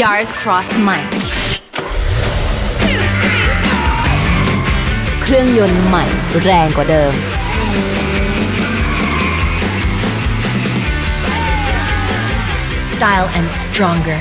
Yaris Cross ใหม่เครื่องยนต์ใหม่แรงกว่าเดิม. Style and stronger.